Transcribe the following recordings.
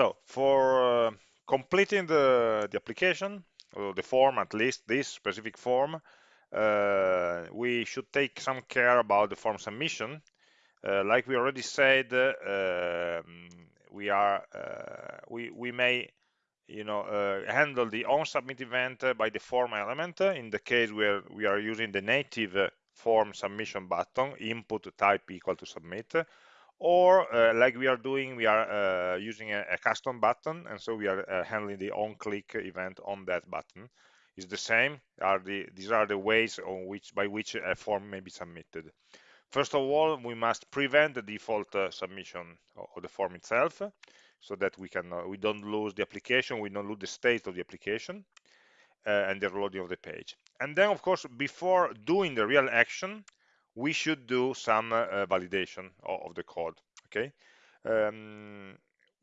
So for uh, completing the, the application, or the form at least, this specific form, uh, we should take some care about the form submission. Uh, like we already said, uh, we are uh, we we may you know uh, handle the on submit event by the form element in the case where we are using the native form submission button input type equal to submit or uh, like we are doing we are uh, using a, a, custom button and so we are uh, handling the on click event on that button. Is the same are the these are the ways on which by which a form may be submitted. First of all we must prevent the default uh, submission of the form itself so that we can uh, we don't lose the application we don't lose the state of the application uh, and the loading of the page. And then of course before doing the real action we should do some uh, validation of, the code okay um,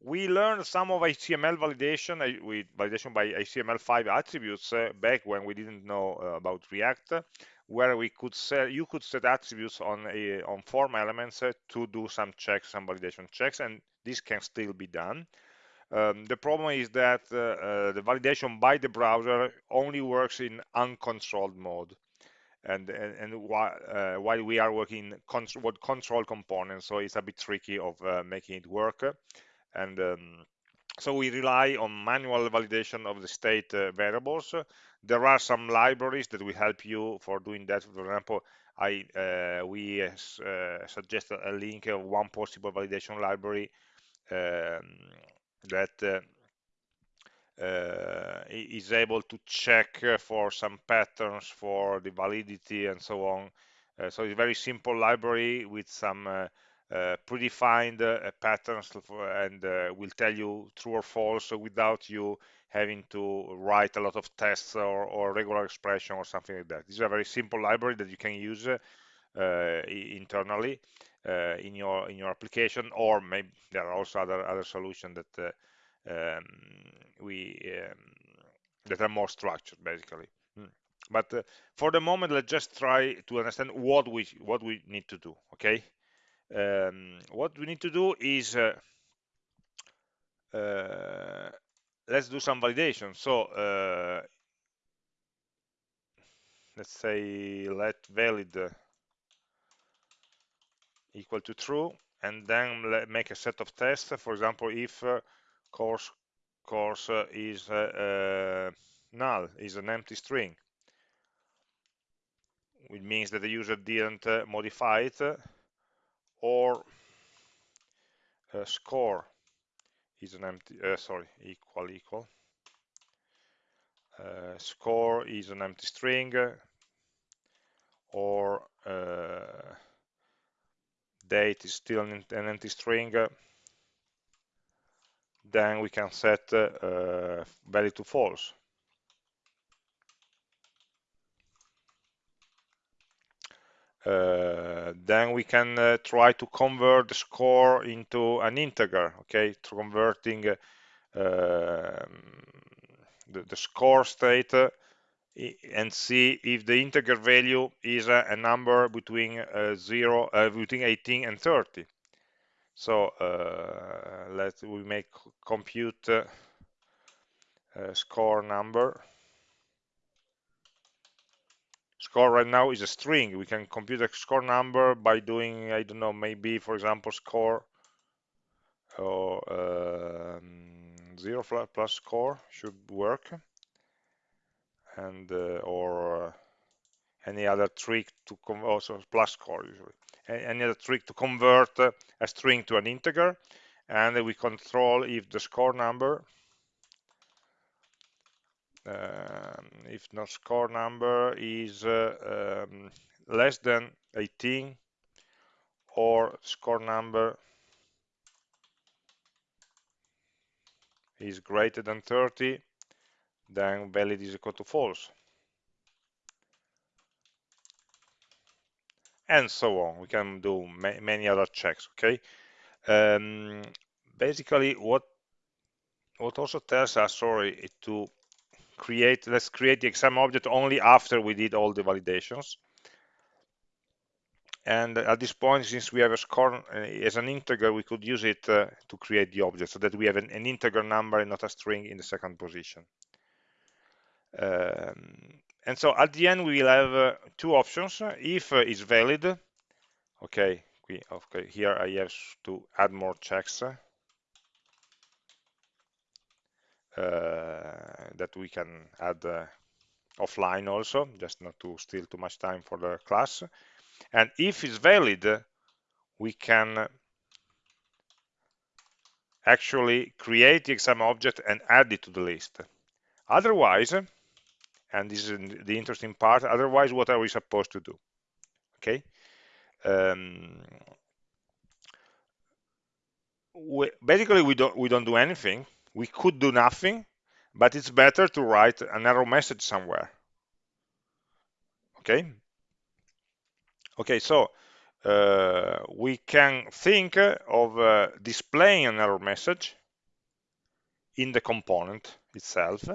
we learned some of HTML validation uh, with validation by HTML5 attributes uh, back when we didn't know uh, about React, where we could set you could set attributes on a on form elements uh, to do some checks, some validation checks, and this can still be done. Um, the problem is that uh, the validation by the browser only works in uncontrolled mode and and, and while, uh, while we are working with control components so it's a bit tricky of uh, making it work. And um, so we rely on manual validation of the state uh, variables. There are some libraries that will help you for doing that. For example i uh, we uh, suggest a link of one possible validation library um, that uh, is able to check for some patterns for the validity and so on. Uh, so it's a very simple library with some uh, uh predefined uh, patterns and uh, will tell you true or false without you having to write a lot of tests or, or regular expression or something like that. This is a very simple library that you can use internally in your in your application, or maybe there are also other other solutions that um, we um, that are more structured basically. Hmm. but uh, for the moment let's just try to understand what we what we need to do okay? Um, what we need to do is uh, uh, let's do some validation. So uh, let's say let valid equal to true and then make a set of tests. For example if uh, course course uh, is uh, uh, null, is an empty string. It means that the user didn't modify it, or score is an empty, sorry, equal equal. Uh, score is an empty string or uh, date is still an, an empty string then we can set uh, value to false. Uh, then we can uh, try to convert the score into an integer, okay, to converting uh, the, the, score state uh, and see if the integer value is a, number between uh, 0, between 18 and 30. So uh, let we make compute uh, score number. Score right now is a string. We can compute a score number by doing, I don't know, maybe for example, score or um, zero plus score should work, and uh, or uh, any other trick to also plus score usually. Any other trick to convert a string to an integer and we control if the score number um, if not score number is uh, um, less than 18 or score number is greater than 30 then valid is equal to false and so on. We can do ma many other checks, okay? Um, basically, what what also tells us, sorry, to create, let's create the exam object only after we did all the validations. and at this point since we have a score uh, as an integer we could use it uh, to create the object so that we have an, an, integer number and not a string in the second position um, and so at the end we will have uh, two options. If uh, it's valid okay we, okay here I have to add more checks uh, that we can add uh, offline also just not to steal too much time for the class. And if it's valid we can actually create the exam object and add it to the list. Otherwise and this is the interesting part. Otherwise what are we supposed to do? Okay? Um, we, basically we don't we don't do anything. We could do nothing but it's better to write an error message somewhere. Okay? Okay so uh, we can think of uh, displaying an error message in the component itself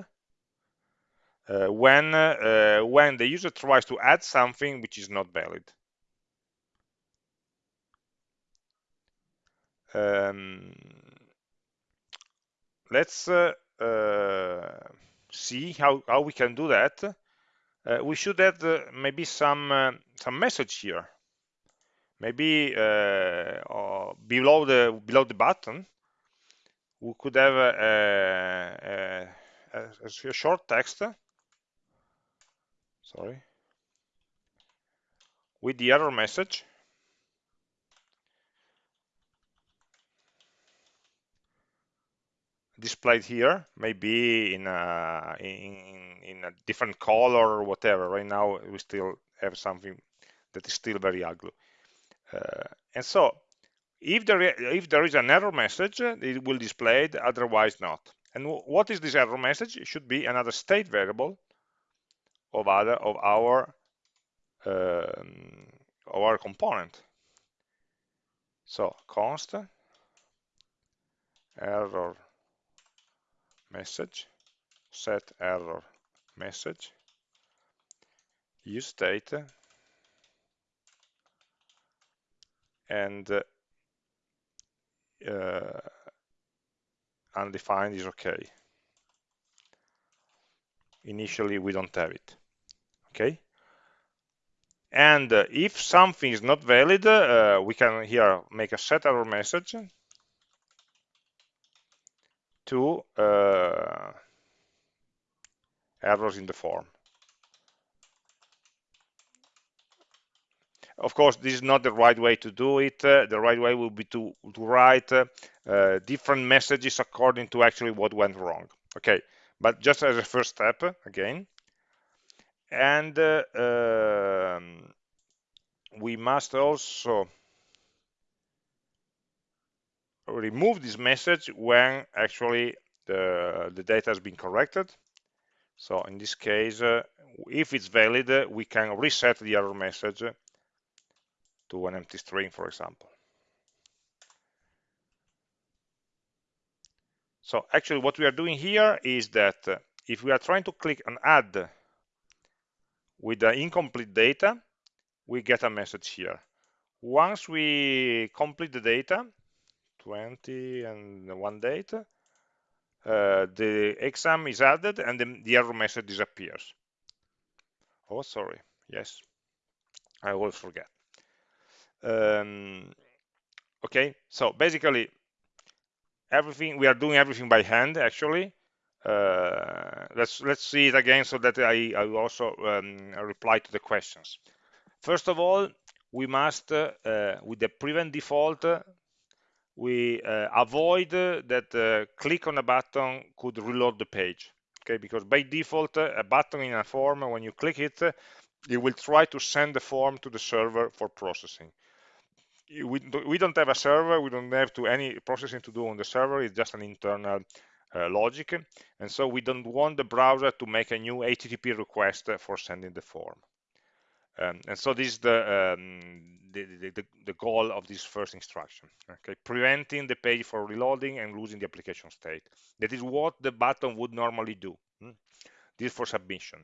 when uh, when the user tries to add something which is not valid. Um, let's uh, uh, see how, how we can do that. Uh, we should add uh, maybe some uh, some message here. Maybe uh, below the below the button we could have a, a, a, a short text sorry. With the error message. Displayed here maybe in a in, in a different color or whatever. Right now we still have something that is still very ugly. Uh, and so if there if there is an error message it will display it otherwise not. And what is this error message? It should be another state variable of other of our um, of our component. So const error message set error message use state and uh, undefined is okay. Initially we don't have it okay and uh, if something is not valid uh, we can here make a set error message to uh, errors in the form. Of course, this is not the right way to do it. Uh, the right way will be to, to write uh, different messages according to actually what went wrong. Okay, but just as a first step, again. And uh, um, we must also remove this message when actually the, the data has been corrected. So in this case, uh, if it's valid, uh, we can reset the error message to an empty string, for example. So actually what we are doing here is that if we are trying to click on add with the incomplete data, we get a message here. Once we complete the data, 20 and one date, uh, the exam is added and then the error message disappears. Oh, sorry. Yes, I always forget. Um, okay, so basically, everything we are doing everything by hand actually. Uh, let's let's see it again so that I, I also um, reply to the questions. First of all, we must, uh, with the prevent default, we uh, avoid that uh, click on a button could reload the page okay because by default a button in a form when you click it it will try to send the form to the server for processing we, we don't have a server we don't have to any processing to do on the server it's just an internal uh, logic and so we don't want the browser to make a new http request for sending the form um, and so this is the, um, the, the, the, goal of this first instruction, okay? Preventing the page from reloading and losing the application state. That is what the button would normally do. Hmm? This for submission.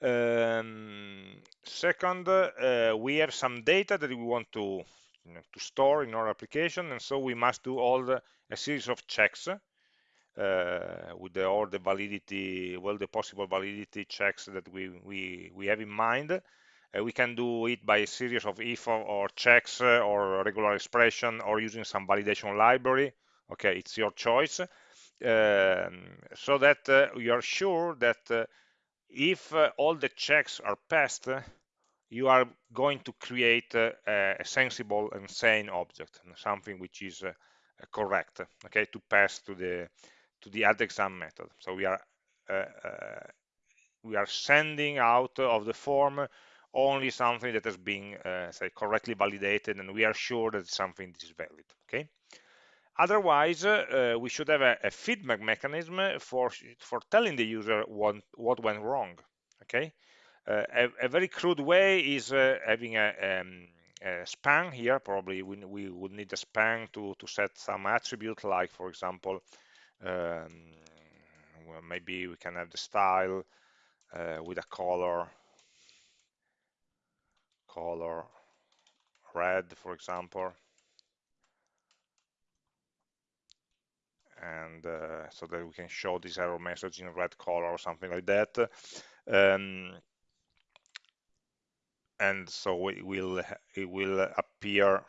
Um, second, uh, we have some data that we want to, you know, to store in our application, and so we must do all the, a series of checks uh, with the, all the validity, well, the possible validity checks that we we we have in mind. Uh, we can do it by a series of if or, or checks uh, or regular expression or using some validation library. Okay, it's your choice. Um, so that uh, we are sure that uh, if uh, all the checks are passed, you are going to create a, a sensible and sane object, something which is correct, okay, to pass to the to the add exam method. So we are uh, uh, we are sending out of the form only something that has been uh, say correctly validated, and we are sure that something is valid. Okay. Otherwise, uh, we should have a, a, feedback mechanism for for telling the user what what went wrong. Okay, uh, a, a, very crude way is uh, having a, um, a, span here. Probably we, we would need a span to to set some attribute, like for example, um, well, maybe we can have the style uh, with a color, color red, for example. and uh, so that we can show this error message in red color or something like that. Um, and so it will it will appear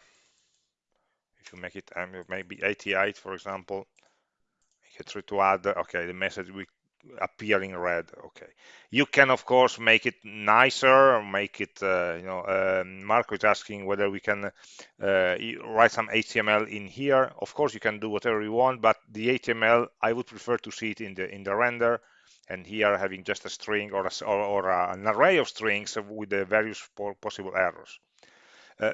if you make it maybe 88 for example try to add okay the message will appear in red okay. You can of course make it nicer make it uh, you know um, Marco is asking whether we can uh, write some HTML in here. Of course you can do whatever you want but the HTML I would prefer to see it in the in the render. And here having just a string or, a, or, or an array of strings with the various possible errors. Uh,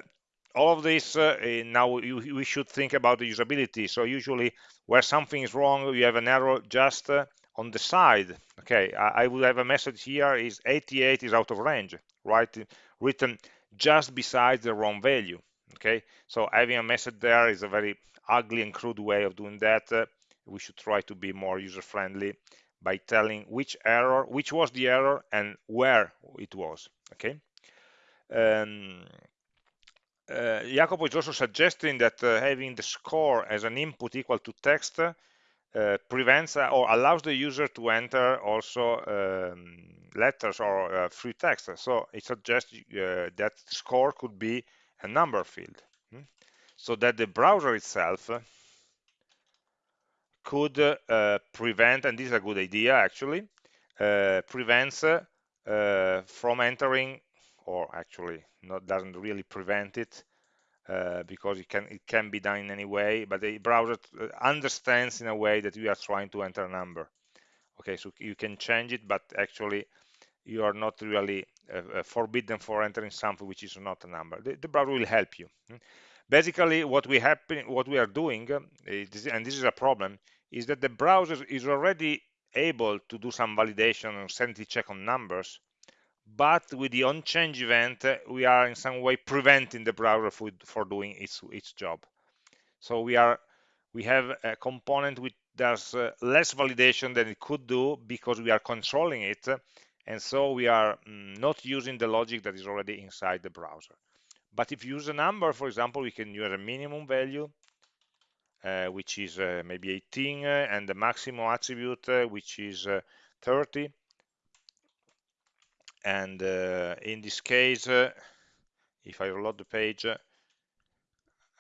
all of this uh, eh, now you, we should think about the usability. So usually where something is wrong you have an error just uh, on the side. Okay I, I, would have a message here is 88 is out of range right? Written just beside the wrong value. Okay so having a message there is a very ugly and crude way of doing that. Uh, we should try to be more user friendly by telling which error which was the error and where it was. Okay um, uh, Jacopo is also suggesting that uh, having the score as an input equal to text uh, prevents uh, or allows the user to enter also um, letters or uh, free text. So it suggests uh, that score could be a number field. Hmm? So that the browser itself could prevent, and this is a good idea actually, prevents from entering or actually not doesn't really prevent it uh, because it can it can be done in any way but the browser uh, understands in a way that you are trying to enter a number. Okay so you can change it but actually you are not really uh, uh forbidden for entering something which is not a number. The, the browser will help you. Basically what we happen what we are doing uh, and this is a problem is that the browser is already able to do some validation and sanity check on numbers but with the onChange event, we are in some way preventing the browser for, doing its, its job. So we are we have a component which does uh, less validation than it could do because we are controlling it, and so we are mm, not using the logic that is already inside the browser. But if you use a number, for example, we can use a minimum value, uh, which is uh, maybe 18, uh, and the maximum attribute, uh, which is uh, 30 and uh, in this case uh, if I reload the page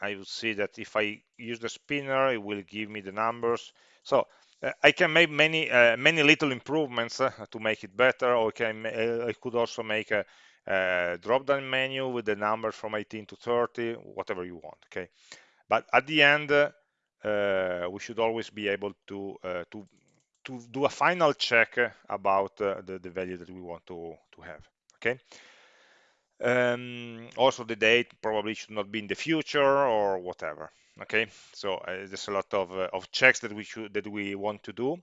I would see that if I use the spinner it will give me the numbers. So uh, I can make many uh, many little improvements uh, to make it better. Or I, can, uh, I could also make a, a drop down menu with the numbers from 18 to 30 whatever you want okay? But at the end we should always be able to to to do a final check about uh, the, the value that we want to, to have, okay? Um, also the date probably should not be in the future or whatever, okay? So uh, there's a lot of, uh, of checks that we should that we want to do.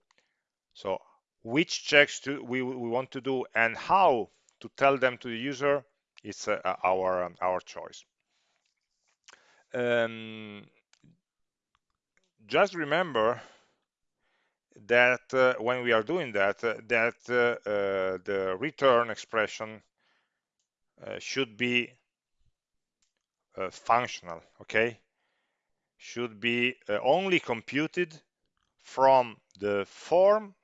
So which checks to, we, we want to do and how to tell them to the user is uh, our, our choice. Um, just remember that uh, when we are doing that, uh, that uh, uh, the return expression uh, should be functional, okay? Should be only computed from the form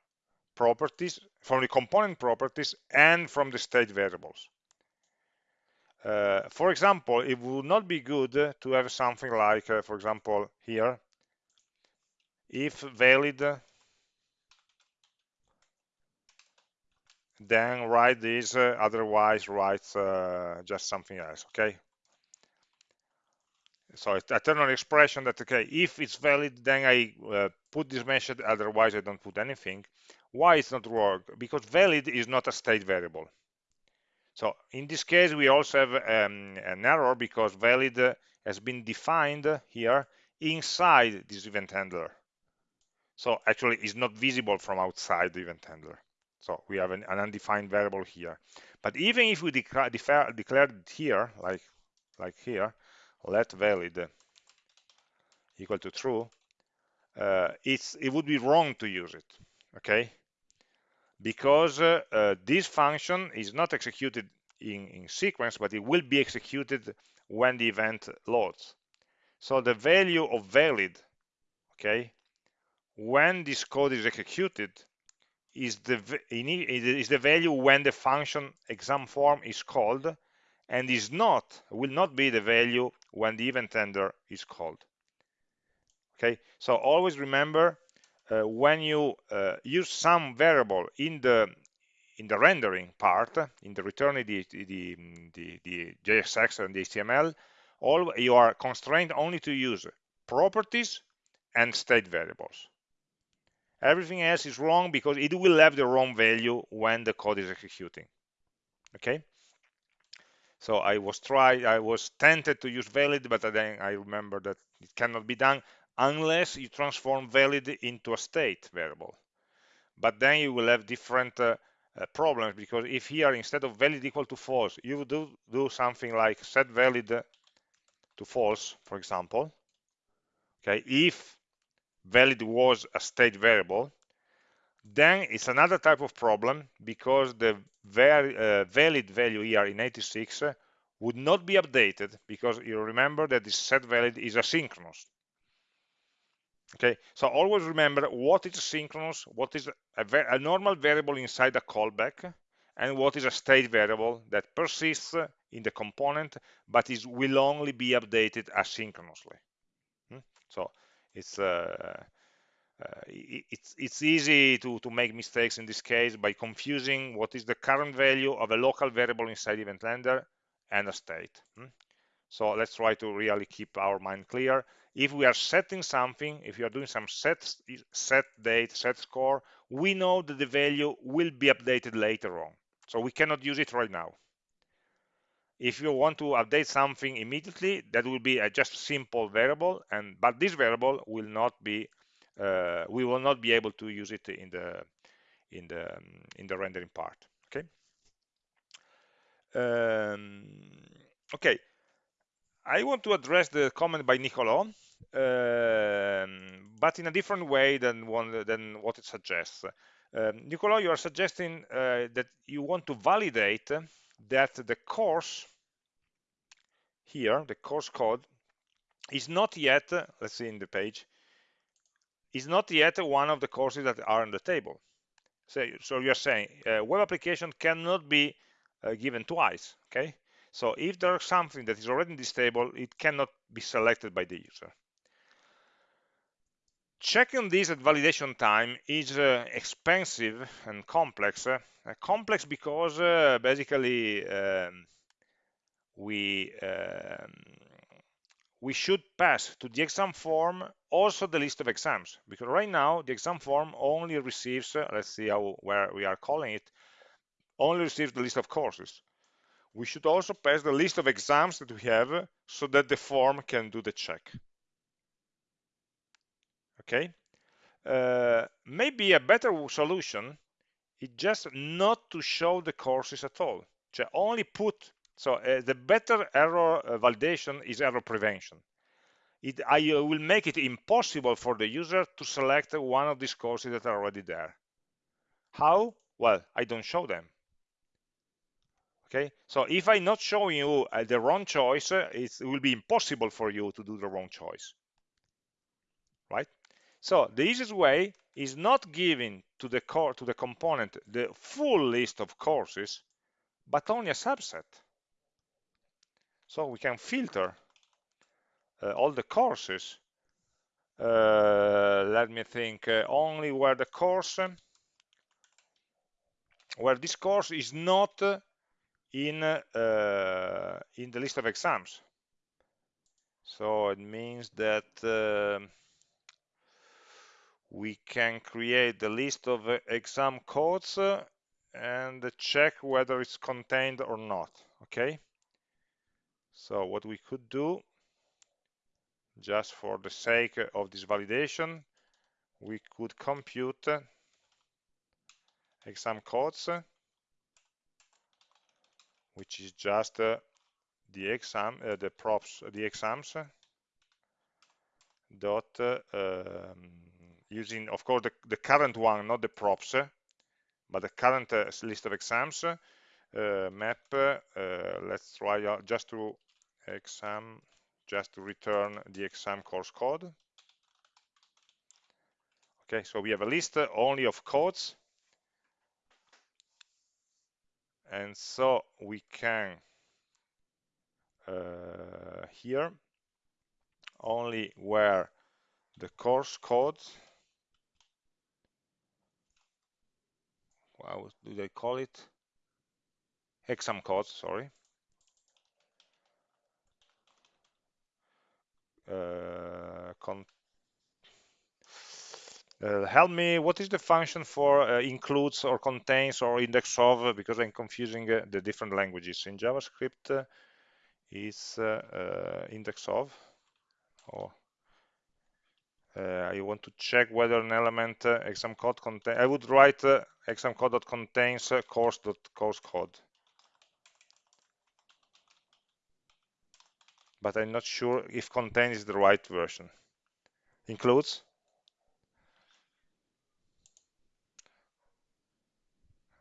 properties, from the component properties, and from the state variables. Uh, for example, it would not be good to have something like, uh, for example, here, if valid, then write this, uh, otherwise write uh, just something else, okay? So I turn on expression that, okay, if it's valid, then I uh, put this message, otherwise I don't put anything. Why it's not work? Because valid is not a state variable. So in this case, we also have um, an error because valid has been defined here inside this event handler. So actually it's not visible from outside the event handler. So we have an, an undefined variable here. But even if we declare, it here, like, like here, let valid equal to true, uh, it's, it would be wrong to use it, okay? because uh, uh, this function is not executed in, in sequence, but it will be executed when the event loads. So the value of valid, okay, when this code is executed, is the is the value when the function exam form is called, and is not will not be the value when the event handler is called. Okay, so always remember uh, when you uh, use some variable in the in the rendering part, in the return the, the, the, the JSX and the HTML, all you are constrained only to use properties and state variables. Everything else is wrong because it will have the wrong value when the code is executing. Okay. So I was try I was tempted to use valid, but then I remember that it cannot be done unless you transform valid into a state variable. But then you will have different uh, uh, problems because if here instead of valid equal to false, you do do something like set valid to false, for example. Okay, if valid was a state variable, then it's another type of problem because the uh, valid value here in 86 would not be updated because you remember that this set valid is asynchronous okay so always remember what is synchronous what is a, a, normal variable inside a callback and what is a state variable that persists in the component but is will only be updated asynchronously hmm? so it's uh, uh, it's it's easy to to make mistakes in this case by confusing what is the current value of a local variable inside event handler and a state hmm? so let's try to really keep our mind clear if we are setting something, if you are doing some set, set date, set score, we know that the value will be updated later on. So we cannot use it right now. If you want to update something immediately, that will be a just simple variable, and but this variable will not be, uh, we will not be able to use it in the in the in the rendering part. Okay. Um, okay. I want to address the comment by Nicolo, um, but in a different way than one than what it suggests. Um, you are suggesting uh, that you want to validate that the course here, the course code, is not yet, let's see in the page, is not yet one of the courses that are on the table. So, so you're saying uh, web application cannot be uh, given twice, okay? So if there's something that is already in this table, it cannot be selected by the user. Checking this at validation time is uh, expensive and complex. Uh, complex because uh, basically um, we um, we should pass to the exam form also the list of exams because right now the exam form only receives uh, let's see how where we are calling it only receives the list of courses. We should also pass the list of exams that we have so that the form can do the check. Okay? Uh, maybe a better solution is just not to show the courses at all. Cioè only put so uh, the better error uh, validation is error prevention it, I will make it impossible for the user to select one of these courses that are already there. How? Well, I don't show them. Okay, so if I'm not showing you uh, the wrong choice, uh, it will be impossible for you to do the wrong choice. Right? So the easiest way is not giving to the core to the component the full list of courses, but only a subset. So we can filter uh, all the courses. Uh, let me think, uh, only where the course, where this course is not in uh, in the list of exams. So it means that uh, we can create the list of uh, exam codes and check whether it's contained or not. Okay. So what we could do, just for the sake of this validation, we could compute exam codes which is just uh, the exam, uh, the props, the exams dot uh, um, using, of course, the, the, current one, not the props, but the current uh, list of exams. Uh, map. Uh, let's try just to exam, just to return the exam course code. Okay, so we have a list only of codes and so we can uh, here only where the course code how do they call it exam code sorry uh, uh, help me, what is the function for uh, includes or contains or index of, because I'm confusing uh, the different languages. In JavaScript, uh, is uh, uh, index of, or I want to check whether an element exam code contain, I would write exam code that contains course.course code. But I'm not sure if contain is the right version. Includes,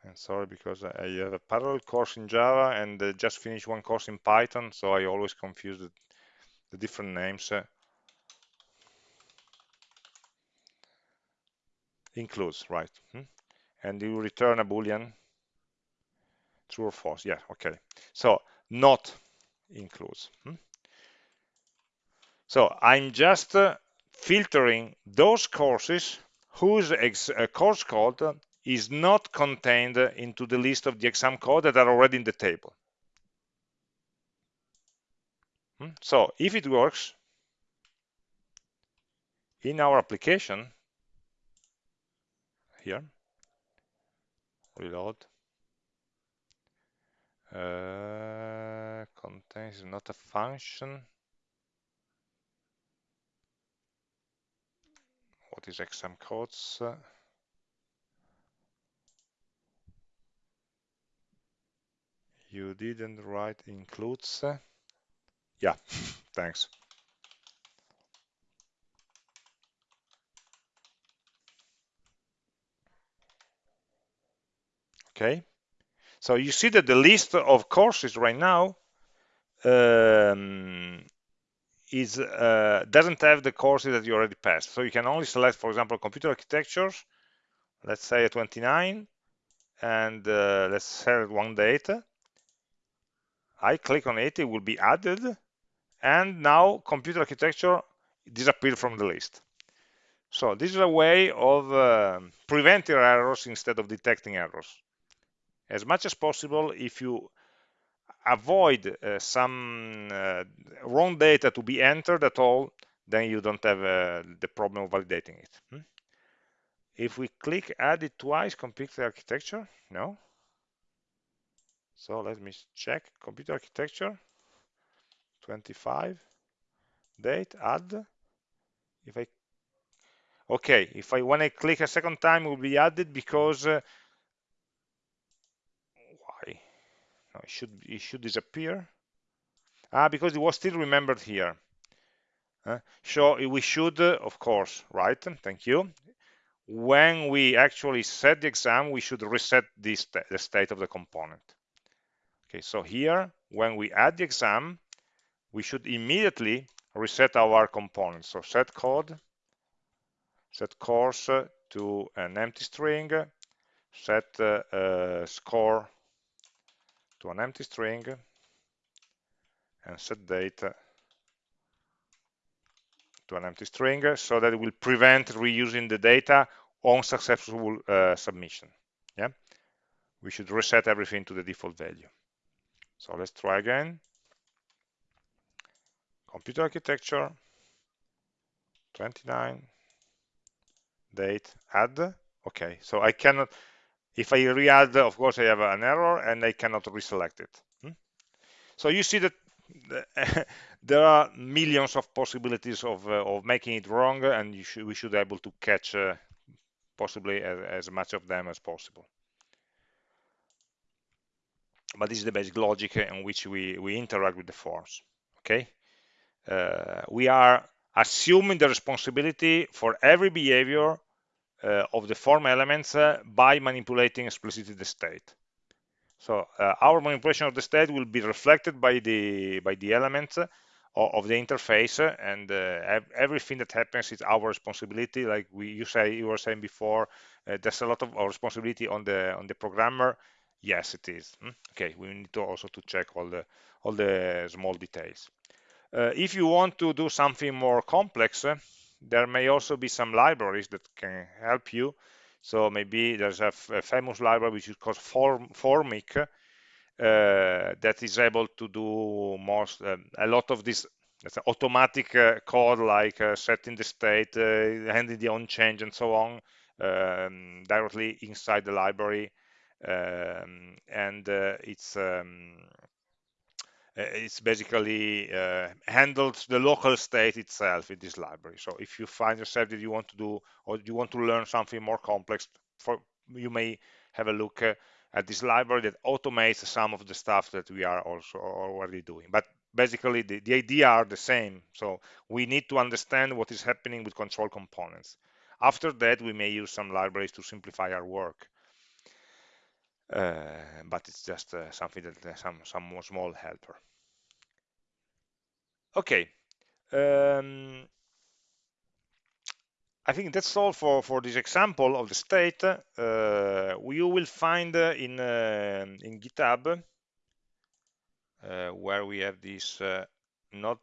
and sorry because I have a parallel course in Java and uh, just finished one course in Python so I always confuse the, different names uh, includes right hmm? and you return a boolean true or false yeah okay so not includes hmm? So I'm just uh, filtering those courses whose uh, course code is not contained into the list of the exam code that are already in the table. Hmm? So if it works in our application, here, reload, uh, contains not a function. What is exam codes? you didn't write includes? Yeah thanks. Okay. So you see that the list of courses right now um, is uh, doesn't have the courses that you already passed so you can only select for example computer architectures let's say 29 and uh, let's select one data I click on it, it will be added, and now computer architecture disappeared from the list. So this is a way of uh, preventing errors instead of detecting errors. As much as possible, if you avoid uh, some uh, wrong data to be entered at all, then you don't have uh, the problem of validating it. Hmm? If we click add it twice, computer architecture, no, so let me check computer architecture 25 date add if I okay if I when I click a second time will be added because uh, why no, it should it should disappear ah because it was still remembered here Uh, so we should, uh, of course, right? Thank you. When we actually set the exam, we should reset this the state of the component. Okay, so here, when we add the exam, we should immediately reset our component. So set code, set course to an empty string, set uh, uh, score to an empty string, and set date to an empty string so that it will prevent reusing the data on successful uh, submission. Yeah, we should reset everything to the default value. So let's try again. Computer architecture, 29, date, add. Okay, so I cannot, if I re-add, of course I have an error and I cannot reselect it. Hmm? So you see that there are millions of possibilities of, uh, of making it wrong and should, we should be able to catch uh, possibly as, as, much of them as possible. But this is the basic logic in which we, we interact with the forms, okay? Uh, we are assuming the responsibility for every behavior of the form elements uh, by manipulating explicitly the state. So uh, our manipulation of the state will be reflected by the by the elements of, the interface, and uh, everything that happens is our responsibility. Like we you say you were saying before, uh, there's a lot of responsibility on the on the programmer. Yes, it is. Hmm? Okay, we need to also to check all the all the small details. Uh, if you want to do something more complex, uh, there may also be some libraries that can help you so maybe there's a, famous library which is called Form, Formik uh, that is able to do most uh, a lot of this automatic uh, code like uh, setting the state, uh, handling the on change, and so on um, directly inside the library. Um, and uh, it's um, it's basically uh, handles the local state itself in this library. So if you find yourself that you want to do or you want to learn something more complex, for you may have a look uh, at this library that automates some of the stuff that we are also already doing. But basically the, the idea are the same. So we need to understand what is happening with control components. After that, we may use some libraries to simplify our work. Uh, but it's just uh, something that uh, some some small helper. Okay. Um, I think that's all for, for this example of the state. Uh, you will find uh, in, uh, in GitHub, where we have this, not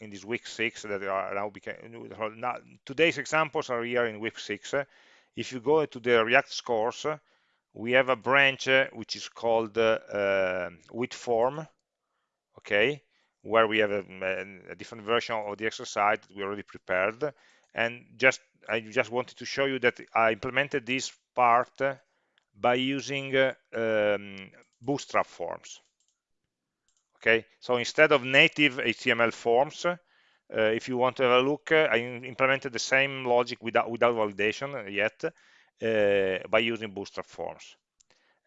in this week six that are now became, now, today's examples are here in week six. If you go to the React scores, we have a branch uh, which is called uh, uh, with form okay where we have a, a, different version of the exercise that we already prepared. And just I just wanted to show you that I implemented this part by using uh, um, bootstrap forms. Okay? So instead of native HTML forms uh, if you want to have a look uh, I implemented the same logic without without validation yet uh, by using Bootstrap forms.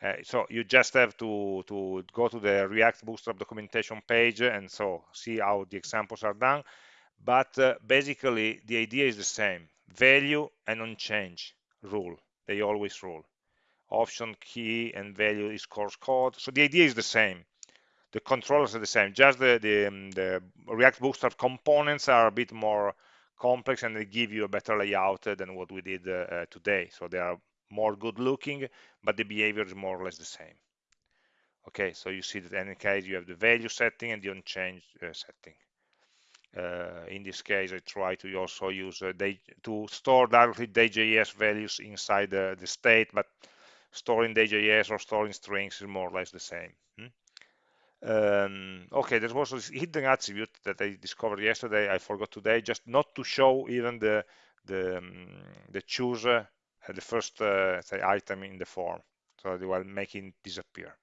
Uh, so you just have to, to go to the React Bootstrap documentation page and so see how the examples are done. But uh, basically, the idea is the same. Value and on-change rule. They always rule. Option key and value is course code. So the idea is the same. The controllers are the same. Just the, the, um, the React Bootstrap components are a bit more complex and they give you a better layout than what we did uh, today. So they are more good looking, but the behavior is more or less the same. Okay, so you see that in any case you have the value setting and the onChange uh, setting. Uh, in this case, I try to also use uh, they, to store directly DJS values inside the, the state, but storing DJS or storing strings is more or less the same. Hmm? Um, okay, there was this hidden attribute that I discovered yesterday. I forgot today, just not to show even the the um, the choose uh, the first uh, say item in the form, so they will making disappear.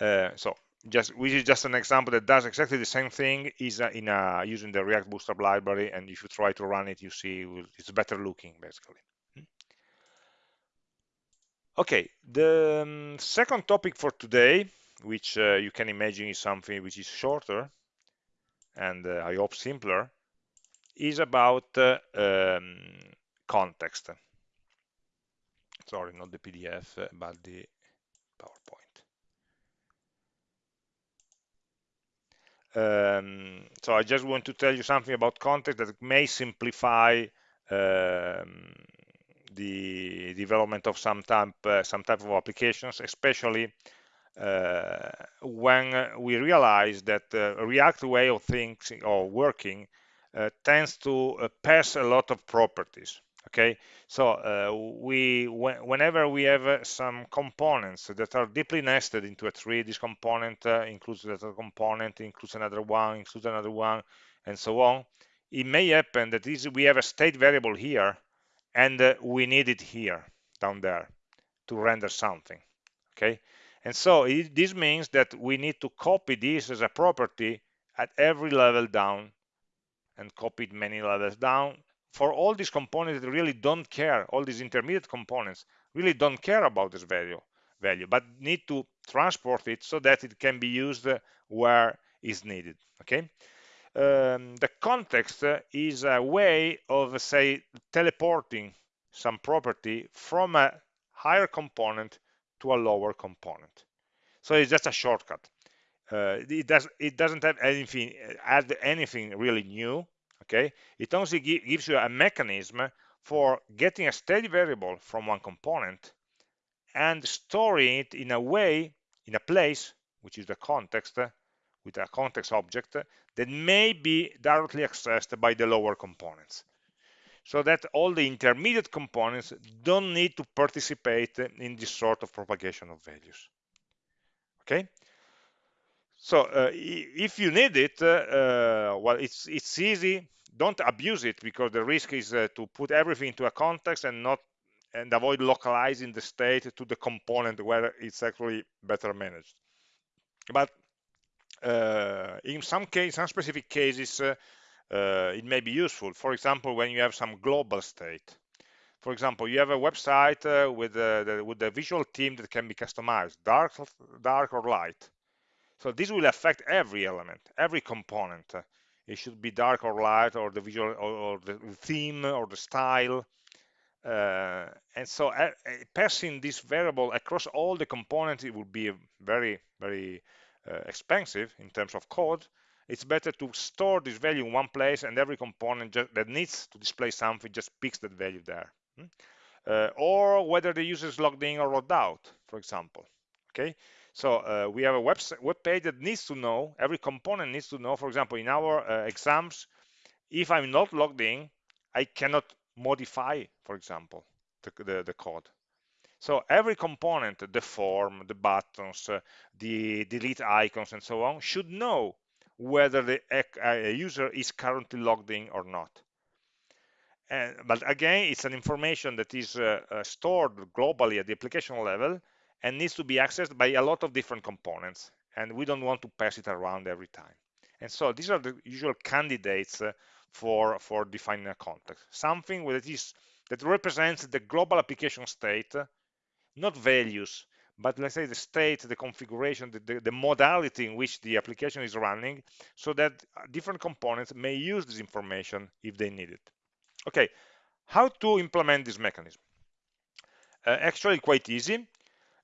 Uh, so just which is just an example that does exactly the same thing is uh, in a, using the React Bootstrap library, and if you try to run it, you see it's better looking basically. Hmm? Okay, the um, second topic for today which uh, you can imagine is something which is shorter, and uh, I hope simpler, is about uh, um, context. Sorry, not the PDF, uh, but the PowerPoint. Um, so I just want to tell you something about context that may simplify um, the development of some type, uh, some type of applications, especially uh, when we realize that the React way of thinking or working uh, tends to uh, pass a lot of properties okay? So uh, we whenever we have uh, some components that are deeply nested into a tree this component uh, includes another component includes another one includes another one and so on it may happen that this, we have a state variable here and uh, we need it here down there to render something okay? And so it, this means that we need to copy this as a property at every level down and copy it many levels down for all these components that really don't care, all these intermediate components really don't care about this value, value, but need to transport it so that it can be used where is needed. Okay. Um, the context is a way of, say, teleporting some property from a higher component to a lower component. So it's just a shortcut. Uh, it does it doesn't have anything add anything really new okay it only gives you a mechanism for getting a state variable from one component and storing it in a way in a place which is the context with a context object that may be directly accessed by the lower components. So that all the intermediate components don't need to participate in this sort of propagation of values. Okay so uh, if you need it uh, well it's it's easy don't abuse it because the risk is uh, to put everything into a context and not and avoid localizing the state to the component where it's actually better managed. But uh, in some case some specific cases uh, uh, it may be useful. For example when you have some global state. For example you have a website uh, with the, with the visual theme that can be customized dark dark or light. So this will affect every element every component it should be dark or light or the visual or, or the theme or the style. Uh, and so uh, passing this variable across all the components it would be very very uh, expensive in terms of code. It's better to store this value in one place and every component that needs to display something just picks that value there. Hmm? uh, or whether the user is logged in or logged out for example. Okay so uh, we have a web, web page that needs to know, every component needs to know, for example, in our uh, exams, if I'm not logged in, I cannot modify, for example, the, the, the code. So every component, the form, the buttons, uh, the delete icons, and so on, should know whether the uh, user is currently logged in or not. And, but again, it's an information that is uh, uh, stored globally at the application level, and needs to be accessed by a lot of different components and we don't want to pass it around every time. And so these are the usual candidates uh, for for defining a context. Something that is that represents the global application state not values but let's say the state the configuration the, the, the modality in which the application is running so that uh, different components may use this information if they need it. Okay how to implement this mechanism? Uh, actually quite easy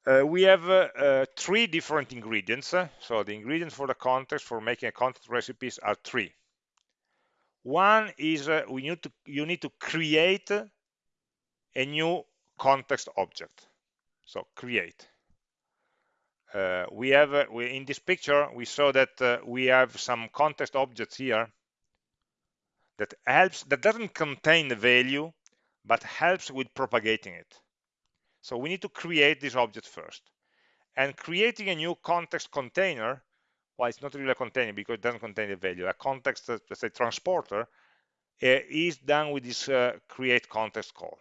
uh, we have uh, uh, three different ingredients. So the ingredients for the context for making a context recipes are three. One is uh, we need to you need to create a new context object. So create. Uh, we have uh, we, in this picture we saw that we have some context objects here that helps that doesn't contain the value but helps with propagating it so we need to create this object first. And creating a new context container, well, it's not really a container because it doesn't contain the value. A context, uh, let's say transporter, uh, is done with this uh, create context call.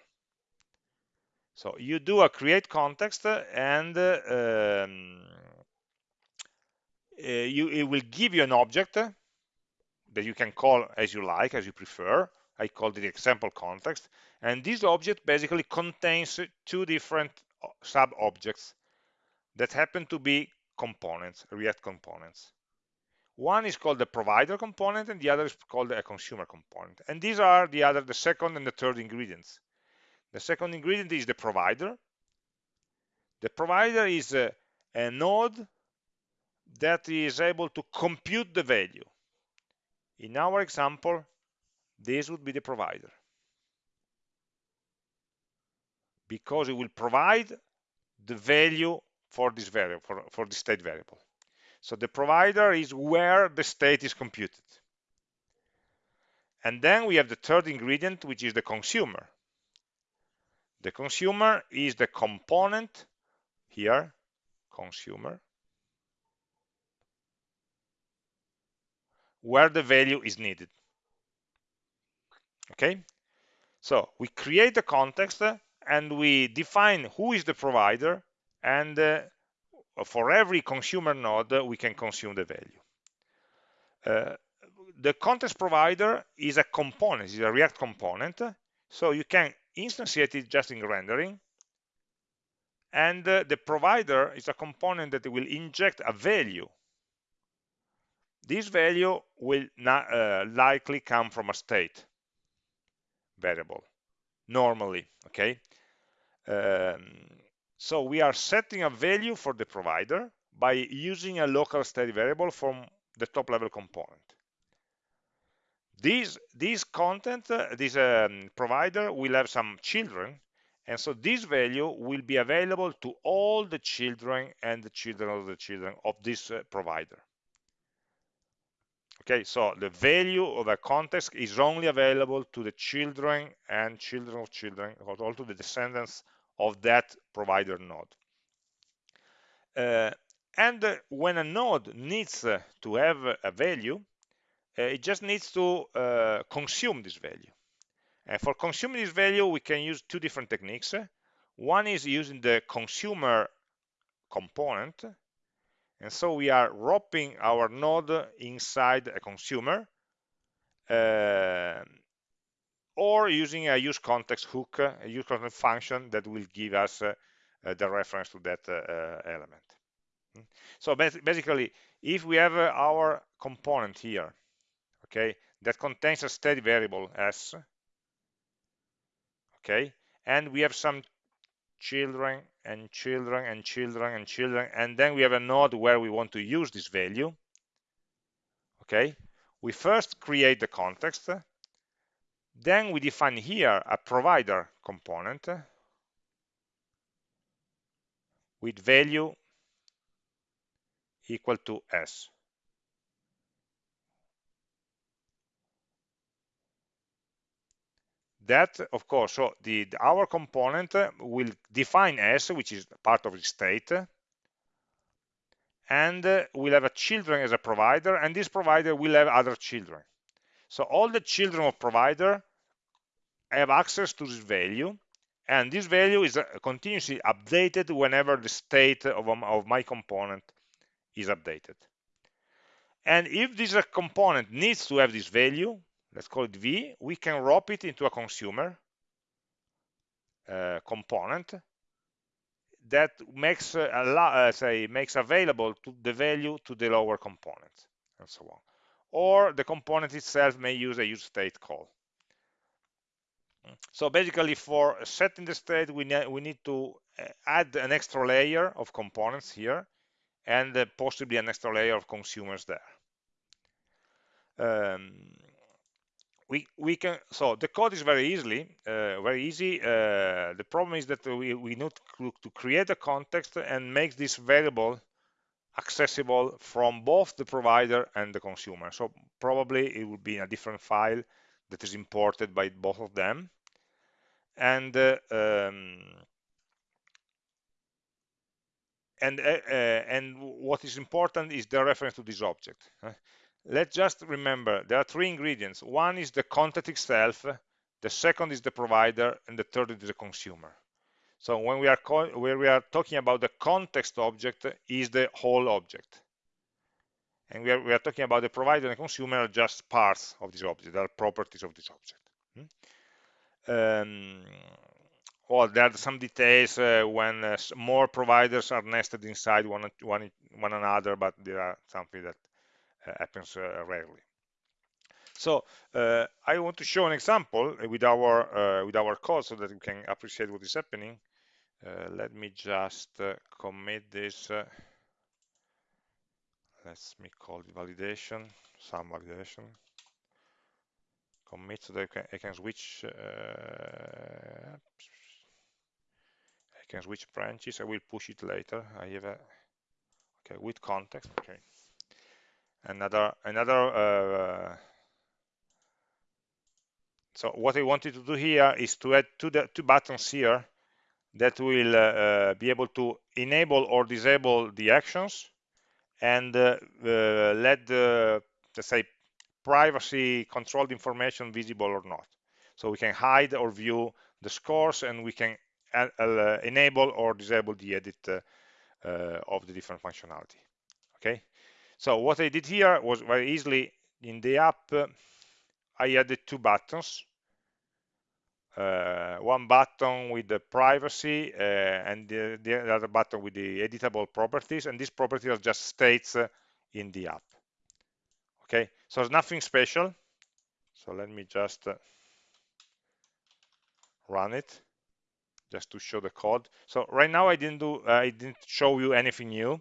So you do a create context and uh, um, uh, you, it will give you an object that you can call as you like, as you prefer. I called it example context. And this object basically contains two different uh, sub-objects that happen to be components, React components. One is called the provider component and the other is called a consumer component. And these are the other, the second and the third ingredients. The second ingredient is the provider. The provider is a, a node that is able to compute the value. In our example, this would be the provider. Because it will provide the value for this variable, for, for the state variable. So the provider is where the state is computed. And then we have the third ingredient, which is the consumer. The consumer is the component here, consumer, where the value is needed. Okay, so we create the context and we define who is the provider and uh, for every consumer node we can consume the value. Uh, the context provider is a component, is a React component, so you can instantiate it just in rendering and uh, the provider is a component that will inject a value. This value will not, uh, likely come from a state variable normally okay? Um, so we are setting a value for the provider by using a local state variable from the top level component. This this content uh, this um, provider will have some children and so this value will be available to all the children and the children of the children of this uh, provider okay so the value of a context is only available to the children and children of children or all to the descendants of that provider node. Uh, and uh, when a node needs uh, to have a value uh, it just needs to uh, consume this value. And for consuming this value we can use two different techniques. One is using the consumer component and so we are wrapping our node inside a consumer uh, or using a use context hook, a use context function that will give us uh, the reference to that uh, uh, element. So basically, if we have uh, our component here, okay, that contains a state variable s, okay, and we have some children and children and children and children and then we have a node where we want to use this value okay? We first create the context then we define here a provider component with value equal to s that of course so the, our component will define s which is part of the state and uh, we'll have a children as a provider and this provider will have other children. So all the children of provider have access to this value and this value is uh, continuously updated whenever the state of, um, of my component is updated. And if this uh, component needs to have this value let's call it V, we can wrap it into a consumer uh, component that makes uh, uh, say makes available to the value to the lower component and so on. Or the component itself may use a use state call. So basically, for setting the state, we need we need to uh, add an extra layer of components here, and uh, possibly an extra layer of consumers there. Um, we we can so the code is very easily uh, very easy. Uh, the problem is that we, we need to, create a context and make this variable accessible from both the provider and the consumer. So probably it would be in a different file that is imported by both of them. And uh, um, and uh, uh, and what is important is the reference to this object let's just remember there are three ingredients. One is the content itself the second is the provider and the third is the consumer. So when we are we are talking about the context object is the whole object. And we are, we are talking about the provider and the consumer are just parts of this object they are properties of this object. Hmm? um, well, there are some details uh, when uh, more providers are nested inside one, one, one another, but there are something that happens rarely. So uh, I want to show an example with our uh, with our code so that we can appreciate what is happening. Uh, let me just commit this. Let's me call it validation, some validation. Commit so that I can, I can switch. I can switch branches. I will push it later. I have a okay with context. Okay. Another another uh, so what I wanted to do here is to add two, two buttons here that will uh, uh, be able to enable or disable the actions and uh, uh let the, let's say, privacy controlled information visible or not. So we can hide or view the scores and we can uh, uh, enable or disable the edit of the different functionality. Okay. So what I did here was very easily in the app I added two buttons. Uh, one button with the privacy uh, and the, the, other button with the editable properties and these properties are just states uh, in the app. Okay? So it's nothing special. So let me just uh, run it just to show the code. So right now I didn't do I didn't show you anything new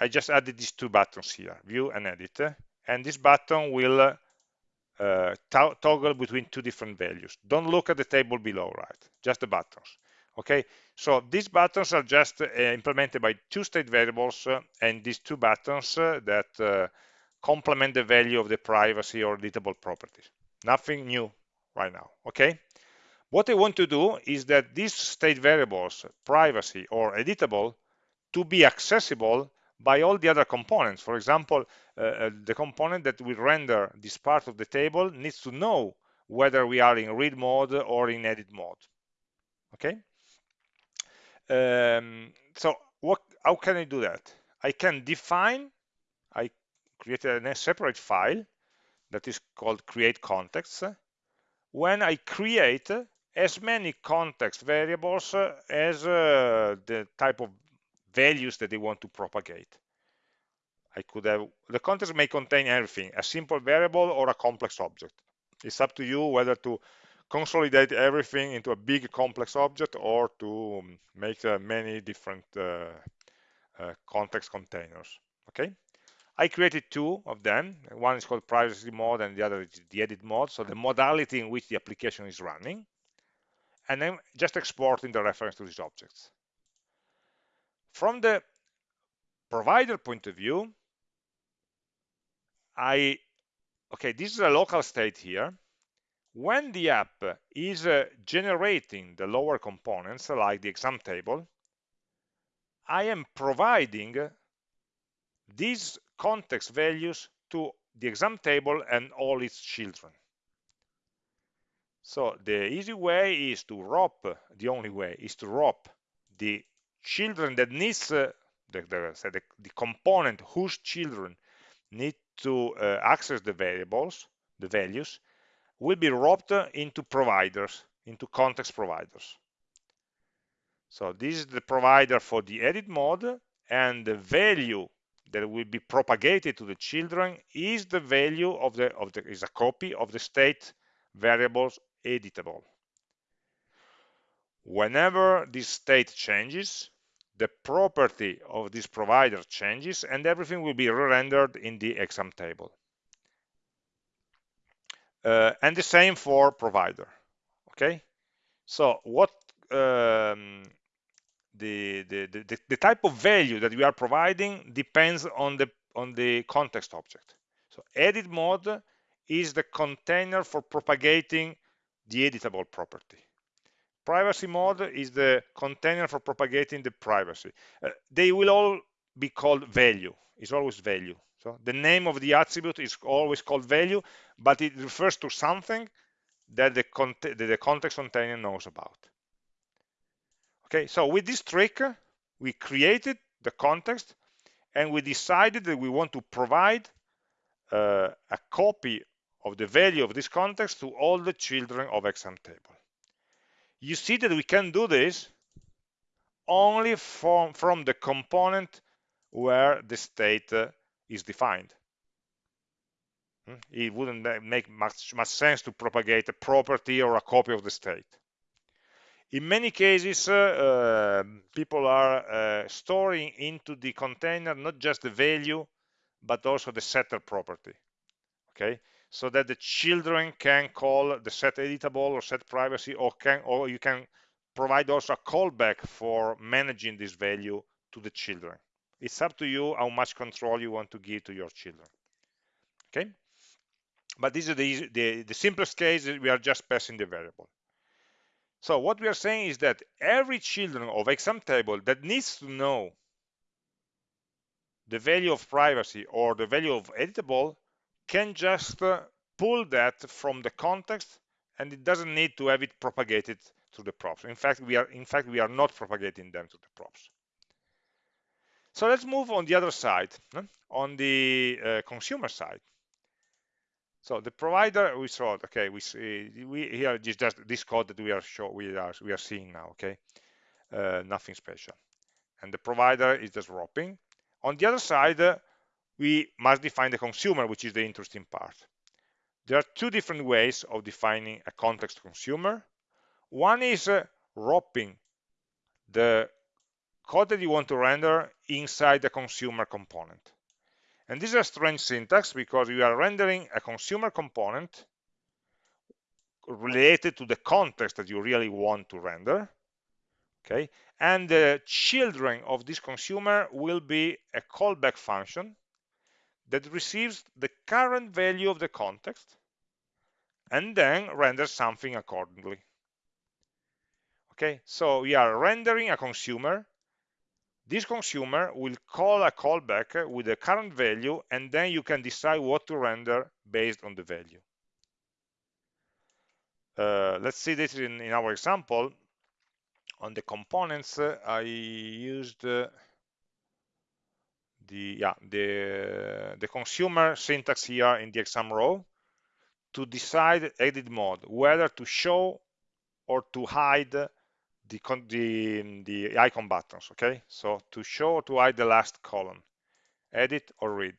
I just added these two buttons here view and edit and this button will uh, toggle between two different values. Don't look at the table below, right? Just the buttons. Okay, so these buttons are just uh, implemented by two state variables uh, and these two buttons uh, that uh, complement the value of the privacy or editable properties. Nothing new right now, okay? What I want to do is that these state variables, privacy or editable, to be accessible by all the other components. For example, uh, uh, the component that will render this part of the table needs to know whether we are in read mode or in edit mode. Okay. Um, so what, how can I do that? I can define, I create a separate file that is called create context. When I create as many context variables as uh, the type of values that they want to propagate. I could have, the context may contain everything, a simple variable or a complex object. It's up to you whether to consolidate everything into a big complex object or to make uh, many different uh, uh, context containers. Okay. I created two of them. One is called privacy mode and the other is the edit mode. So the modality in which the application is running. And then just exporting the reference to these objects. From the provider point of view, I, okay, this is a local state here. When the app is uh, generating the lower components, like the exam table, I am providing these context values to the exam table and all its children. So the easy way is to wrap, the only way is to wrap the children that needs uh, the, the, the, the, component whose children need to uh, access the variables, the values, will be wrapped into providers, into context providers. So this is the provider for the edit mode and the value that will be propagated to the children is the value of the of the is a copy of the state variables editable. Whenever this state changes, the property of this provider changes and everything will be re-rendered in the exam table. Uh, and the same for provider, okay? So what um, the, the, the, the type of value that we are providing depends on the, on the context object. So edit mode is the container for propagating the editable property privacy mode is the container for propagating the privacy. Uh, they will all be called value. It's always value. So the name of the attribute is always called value, but it refers to something that the, that the context container knows about. Okay, so with this trick, we created the context and we decided that we want to provide uh, a copy of the value of this context to all the children of exam table you see that we can do this only from, from the component where the state uh, is defined. Hmm? It wouldn't make much, much sense to propagate a property or a copy of the state. In many cases, uh, uh, people are uh, storing into the container not just the value, but also the setter property. Okay, so that the children can call the set editable or set privacy, or can or you can provide also a callback for managing this value to the children. It's up to you how much control you want to give to your children. Okay, but this is the, the, the simplest case. We are just passing the variable. So what we are saying is that every children of exam table that needs to know the value of privacy or the value of editable can just uh, pull that from the context and it doesn't need to have it propagated to the props. In fact, we are in fact we are not propagating them to the props. So let's move on the other side, on the uh, consumer side. So the provider we saw, okay, we see we here is just this code that we are show we are we are seeing now, okay, uh, nothing special, and the provider is just wrapping. On the other side, uh, we must define the consumer, which is the interesting part. There are two different ways of defining a context consumer. One is uh, wrapping the code that you want to render inside the consumer component. And this is a strange syntax because you are rendering a consumer component related to the context that you really want to render. Okay, and the children of this consumer will be a callback function that receives the current value of the context and then renders something accordingly. Okay, so we are rendering a consumer. This consumer will call a callback with the current value, and then you can decide what to render based on the value. Uh, let's see this in, in, our example. On the components, uh, I used uh, the yeah the the consumer syntax here in the exam row to decide edit mode whether to show or to hide the the, the icon buttons okay? So to show or to hide the last column edit or read.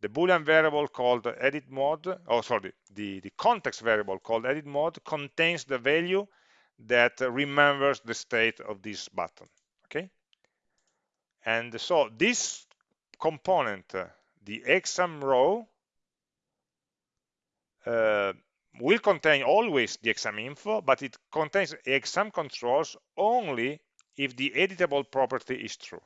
The boolean variable called edit mode oh sorry the the context variable called edit mode contains the value that remembers the state of this button okay and so this component, the exam row, uh, will contain always the exam info, but it contains exam controls only if the editable property is true.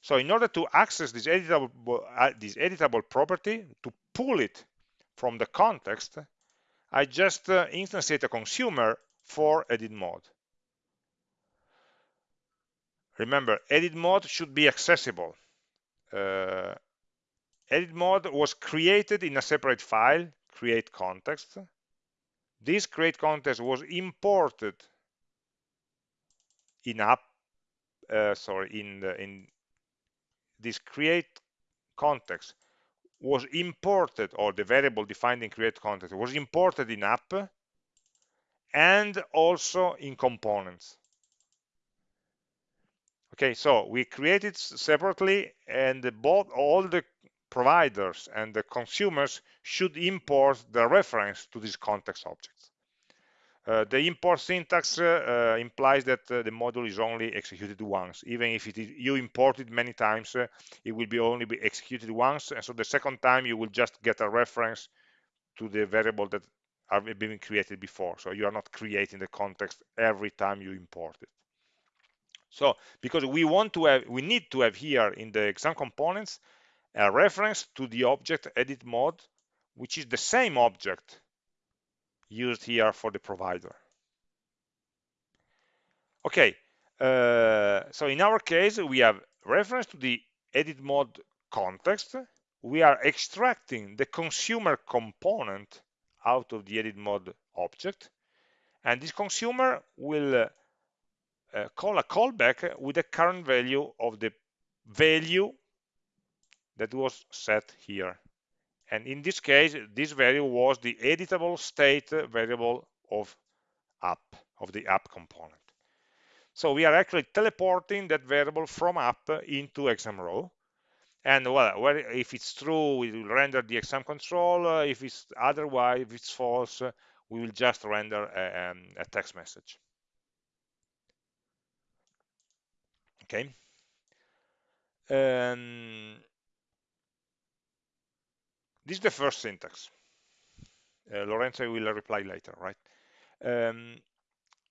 So in order to access this editable, uh, this editable property, to pull it from the context, I just uh, instantiate a consumer for edit mode. Remember, edit mode should be accessible. Uh, edit mode was created in a separate file, create context. This create context was imported in app, uh, sorry, in the, in this create context was imported, or the variable defined in create context was imported in app and also in components. Okay, so we created separately and both all the providers and the consumers should import the reference to these context objects. Uh, the import syntax uh, uh, implies that uh, the module is only executed once. Even if you import it many times, uh, it will be only be executed once. And so the second time you will just get a reference to the variable that have been created before. So you are not creating the context every time you import it. So because we want to have, we need to have here in the exam components a reference to the object edit mode, which is the same object used here for the provider. Okay, uh, so in our case, we have reference to the edit mode context. We are extracting the consumer component out of the edit mode object. And this consumer will uh, call a callback with the current value of the value that was set here. And in this case, this value was the editable state variable of app, of the app component. So we are actually teleporting that variable from app into exam row. and well, if it's true, we will render the exam control. If it's otherwise, if it's false, we will just render a, um, a text message. Okay. Um, this is the first syntax. Uh, Lorenzo will reply later, right? Um,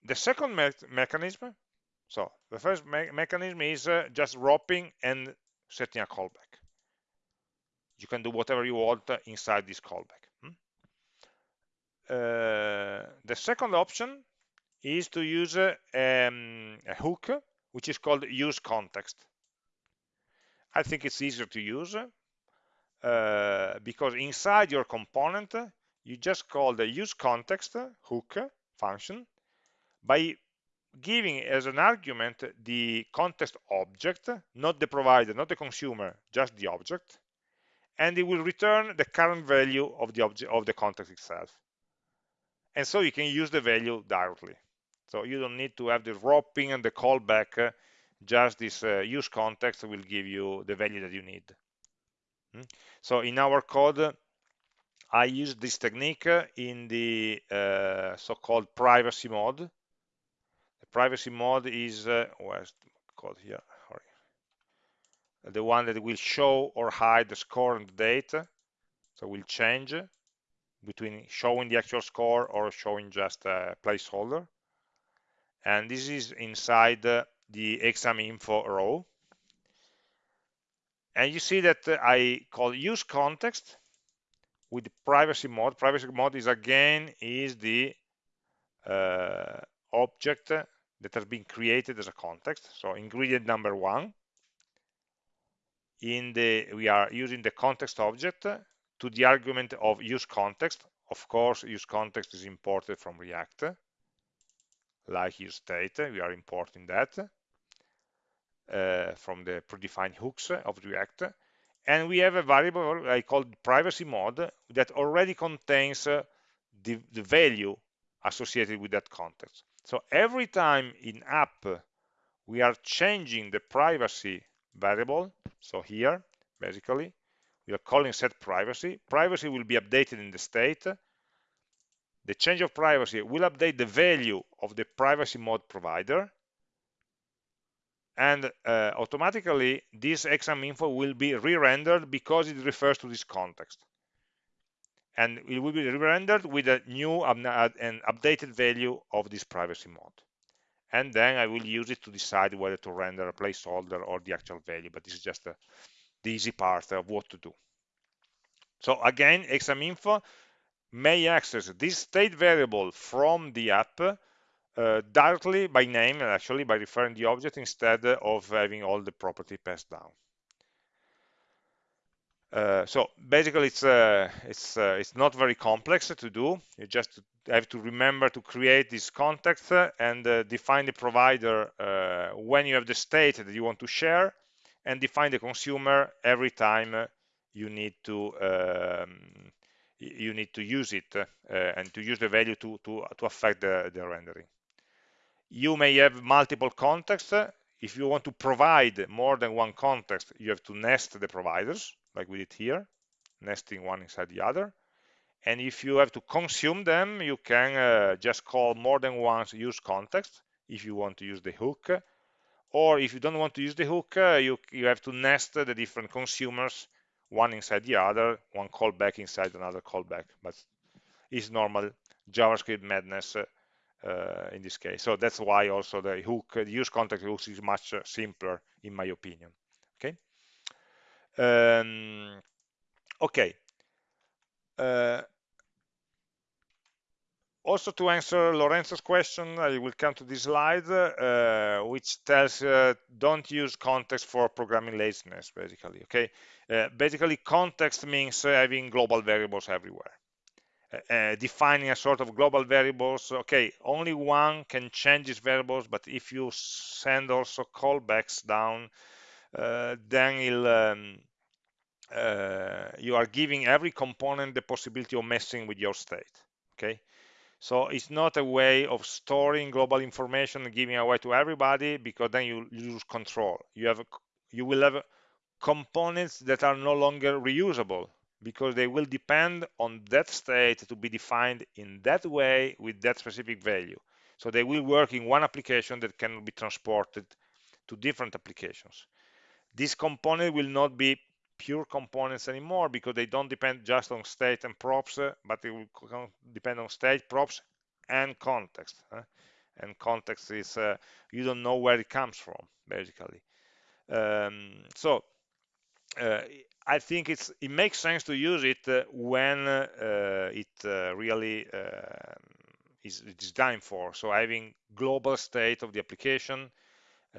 the second me mechanism, so the first me mechanism is uh, just wrapping and setting a callback. You can do whatever you want inside this callback. Hmm? Uh, the second option is to use uh, um, a hook, which is called use context. I think it's easier to use uh, because inside your component, you just call the use context hook function by giving as an argument the context object, not the provider, not the consumer, just the object, and it will return the current value of the object of the context itself. And so you can use the value directly. So you don't need to have the wrapping and the callback. Just this uh, use context will give you the value that you need. Hmm? So in our code, I use this technique in the uh, so-called privacy mode. The privacy mode is, uh, where's code here? Sorry. The one that will show or hide the score and the date. So we'll change between showing the actual score or showing just a placeholder. And this is inside the exam info row. And you see that I call use context with privacy mode. Privacy mode is again is the uh, object that has been created as a context. So ingredient number one. In the we are using the context object to the argument of use context. Of course, use context is imported from React, like use state. We are importing that uh, from the predefined hooks of React and we have a variable I call privacy mode that already contains uh, the, the, value associated with that context. So every time in app we are changing the privacy variable, so here basically we are calling set privacy, privacy will be updated in the state, the change of privacy will update the value of the privacy mode provider and uh, automatically this exam info will be re-rendered because it refers to this context. And it will be re-rendered with a new and updated value of this privacy mode. And then I will use it to decide whether to render a placeholder or the actual value but this is just a, the easy part of what to do. So again exam info may access this state variable from the app uh, directly by name, and actually, by referring the object instead of having all the property passed down. Uh, so basically, it's uh, it's uh, it's not very complex to do. You just have to remember to create this context and uh, define the provider uh, when you have the state that you want to share, and define the consumer every time you need to um, you need to use it and to use the value to to to affect the, the rendering you may have multiple contexts. If you want to provide more than one context, you have to nest the providers, like we did here, nesting one inside the other. And if you have to consume them, you can uh, just call more than once use context if you want to use the hook. Or if you don't want to use the hook, uh, you, you have to nest the different consumers, one inside the other, one callback inside another callback. But it's normal JavaScript madness uh, uh, in this case. So that's why also the hook, the use context hooks is much uh, simpler in my opinion. Okay. Um, okay. Uh, also to answer Lorenzo's question, I will come to this slide, uh, which tells uh, don't use context for programming laziness, basically. Okay, uh, basically context means having global variables everywhere. Uh, defining a sort of global variables okay only one can change these variables but if you send also callbacks down uh, then um, uh, you are giving every component the possibility of messing with your state okay so it's not a way of storing global information and giving away to everybody because then you lose control you have you will have components that are no longer reusable because they will depend on that state to be defined in that way with that specific value. So they will work in one application that cannot be transported to different applications. This component will not be pure components anymore because they don't depend just on state and props, uh, but they will depend on state, props, and context. Uh, and context is uh, you don't know where it comes from, basically. Um, so uh, I think it's it makes sense to use it uh, when uh, it really is designed for. So having global state of the application,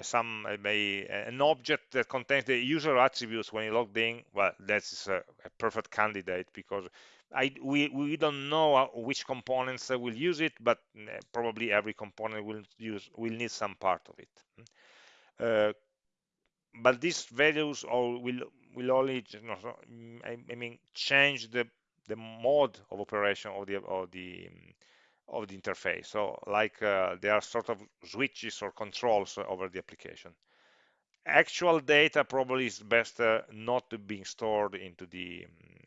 some may an object that contains the user attributes when you logged in. Well, that's a, a perfect candidate because I, we, we don't know uh, which components will use it, but uh, probably every component will use will need some part of it. Uh, but these values all will will only you know, I, mean change the the mode of operation of the of the um, of the interface. So like uh, there are sort of switches or controls over the application. Actual data probably is best uh, not being stored into the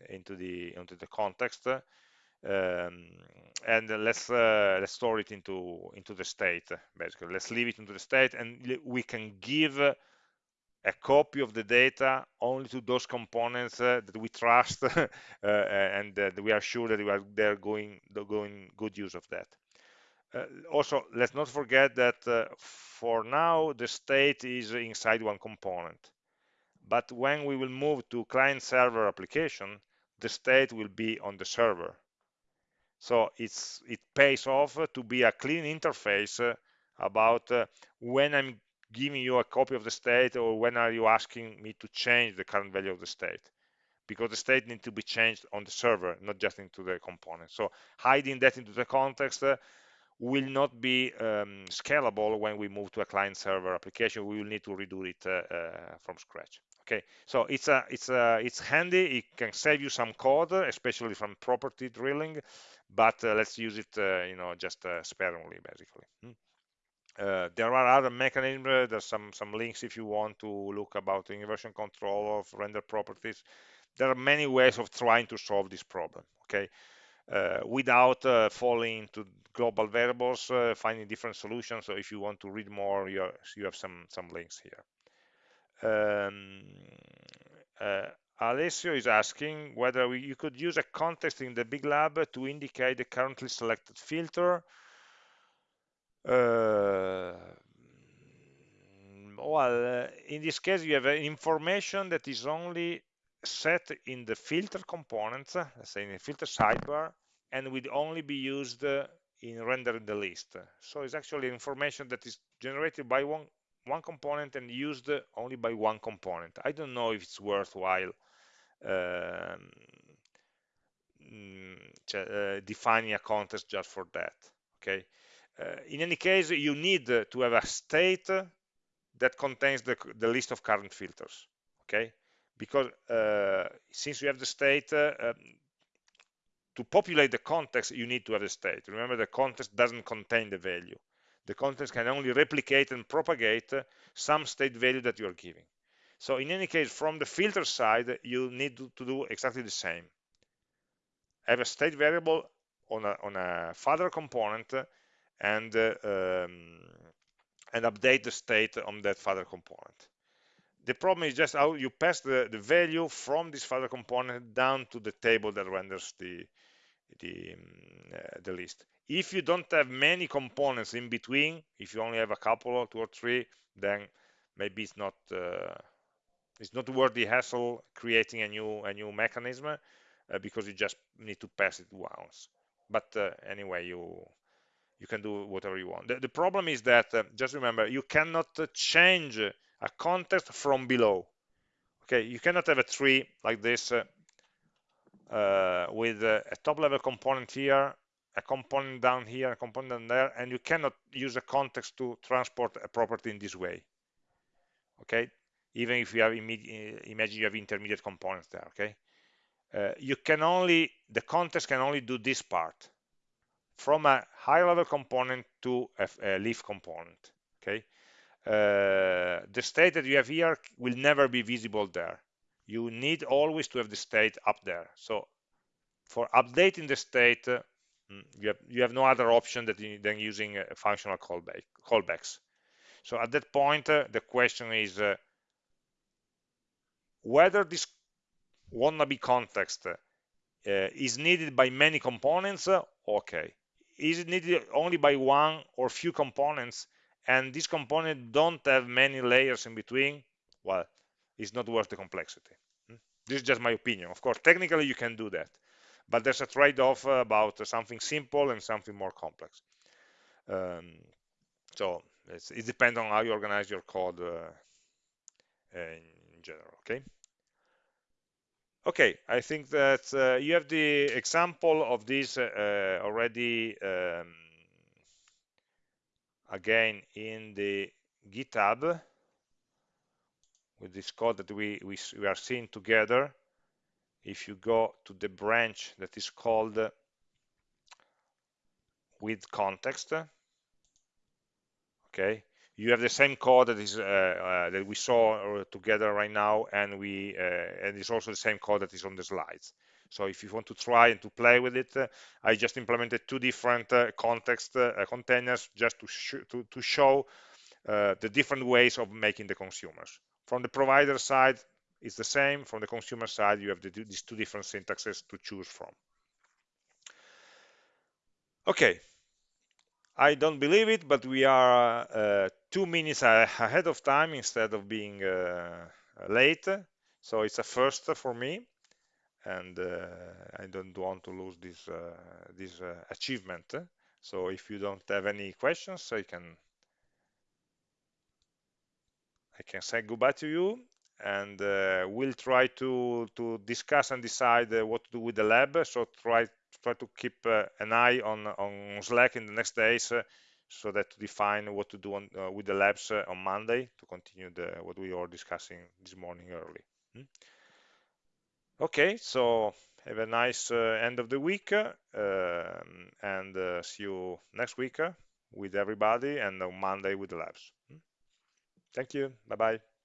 into the into the context um, and let's uh, let's store it into into the state basically. Let's leave it into the state and we can give a copy of the data only to those components uh, that we trust uh, and that we are sure that we are they're going going good use of that. Uh, also, let's not forget that uh, for now the state is inside one component. But when we will move to client-server application, the state will be on the server. So it's it pays off to be a clean interface uh, about uh, when I'm giving you a copy of the state or when are you asking me to change the current value of the state? Because the state needs to be changed on the server not just into the component. So hiding that into the context uh, will not be um, scalable when we move to a client server application. We will need to redo it uh, uh, from scratch. Okay? So it's a it's a it's handy. It can save you some code especially from property drilling but uh, let's use it uh, you know just sparingly basically. Hmm? Uh, there are other mechanisms. Uh, there's some some links if you want to look about inversion control of render properties. There are many ways of trying to solve this problem. Okay, uh, without uh, falling into global variables, uh, finding different solutions. So if you want to read more, you, you have some some links here. Um, Alessio is asking whether we, you could use a context in the big lab to indicate the currently selected filter uh, well, uh, in this case, you have an information that is only set in the filter components, let's say in the filter sidebar, and will only be used in rendering the list. So it's actually information that is generated by one, one component and used only by one component. I don't know if it's worthwhile um, mm, uh, defining a context just for that. Okay, uh, in any case, you need to have a state that contains the, the list of current filters, okay? Because uh, since you have the state, uh, um, to populate the context, you need to have the state. Remember, the context doesn't contain the value. The context can only replicate and propagate some state value that you are giving. So in any case, from the filter side, you need to, to do exactly the same. Have a state variable on a, on a father component and uh, um, and update the state on that father component. The problem is just how you pass the, the value from this father component down to the table that renders the the, um, uh, the list. If you don't have many components in between, if you only have a couple or two or three, then maybe it's not uh, it's not worth the hassle creating a new a new mechanism uh, because you just need to pass it once. But uh, anyway, you you can do whatever you want. The, the problem is that, uh, just remember, you cannot uh, change a context from below. Okay, you cannot have a tree like this uh, uh with a top level component here, a component down here, a component down there, and you cannot use a context to transport a property in this way. Okay, even if you have uh, imagine you have intermediate components there. Okay, uh, you can only the context can only do this part from a high level component to a, a leaf component okay uh, the state that you have here will never be visible there you need always to have the state up there. So for updating the state, uh, mm, you have, you have no other option you, than using functional callback, callbacks. So at that point, uh, the question is uh, whether this wannabe context uh, is needed by many components, uh, okay. Is needed only by one or few components, and these components don't have many layers in between? Well, it's not worth the complexity. Hmm? This is just my opinion. Of course, technically you can do that, but there's a trade-off about something simple and something more complex. Um, so it depends on how you organize your code uh, in general. Okay. Okay, I think that uh, you have the example of this uh, already um, again in the GitHub with this code that we, we, we are seeing together. If you go to the branch that is called with context, okay, you have the same code that is uh, uh, that we saw uh, together right now and we uh, and it's also the same code that is on the slides. So if you want to try and to play with it i just implemented two different uh, context containers just to, sh to, to show the different ways of making the consumers. From the provider side it's the same. From the consumer side you have the, these two different syntaxes to choose from. Okay I don't believe it, but we are uh, two minutes ahead of time instead of being uh, late. So it's a first for me, and uh, I don't want to lose this uh, this uh, achievement. So if you don't have any questions, I can I can say goodbye to you, and uh, we'll try to to discuss and decide what to do with the lab. So try try to keep uh, an eye on on Slack in the next days uh, so that to define what to do on, uh, with the labs on Monday to continue the what we were discussing this morning early. Hmm? Okay, so have a nice end of the week and see you next week with everybody and on Monday with the labs. Hmm? Thank you. Bye-bye.